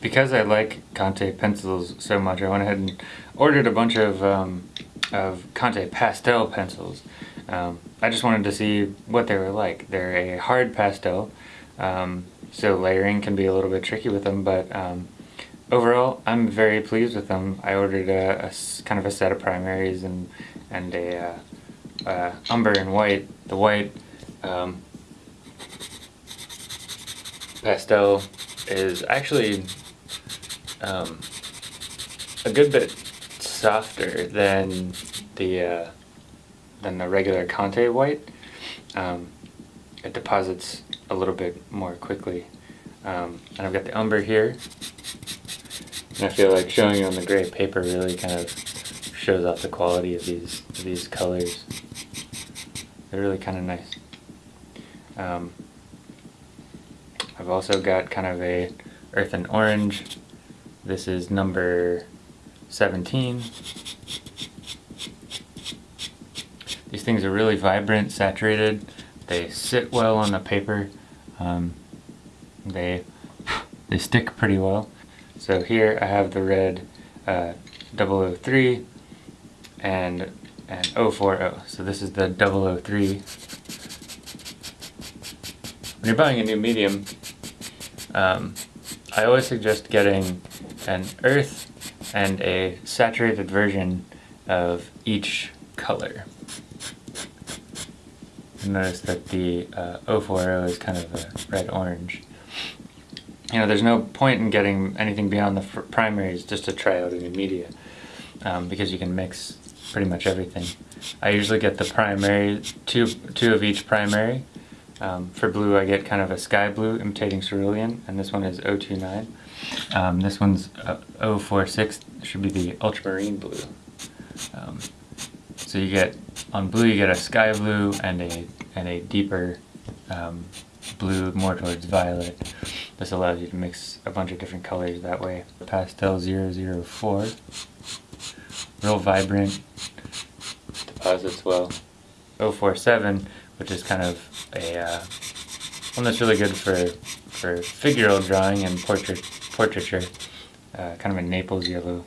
because I like Conte pencils so much, I went ahead and ordered a bunch of, um, of Conte pastel pencils. Um, I just wanted to see what they were like. They're a hard pastel, um, so layering can be a little bit tricky with them, but um, overall I'm very pleased with them. I ordered a, a kind of a set of primaries and, and a uh, uh, umber and white. The white um, pastel is actually um, a good bit softer than the uh, than the regular Conte white. Um, it deposits a little bit more quickly. Um, and I've got the umber here. And I feel like showing you on the gray paper really kind of shows off the quality of these of these colors. They're really kind of nice. Um, I've also got kind of a earth and orange. This is number 17. These things are really vibrant, saturated. They sit well on the paper. Um, they they stick pretty well. So here I have the red uh, 003 and and 040. So this is the 003. When you're buying a new medium, um, I always suggest getting an earth and a saturated version of each color. Notice that the uh, 040 is kind of a red-orange. You know, there's no point in getting anything beyond the primaries just to try out a new media, um, because you can mix pretty much everything. I usually get the primary, two, two of each primary, um, for blue I get kind of a sky blue imitating cerulean, and this one is 029. Um, this one's uh, 046, should be the ultramarine blue. Um, so you get, on blue you get a sky blue and a, and a deeper um, blue more towards violet. This allows you to mix a bunch of different colors that way. Pastel 004, real vibrant, deposits well. 047 which is kind of a uh, one that's really good for for figural drawing and portrait portraiture. Uh, kind of a Naples yellow.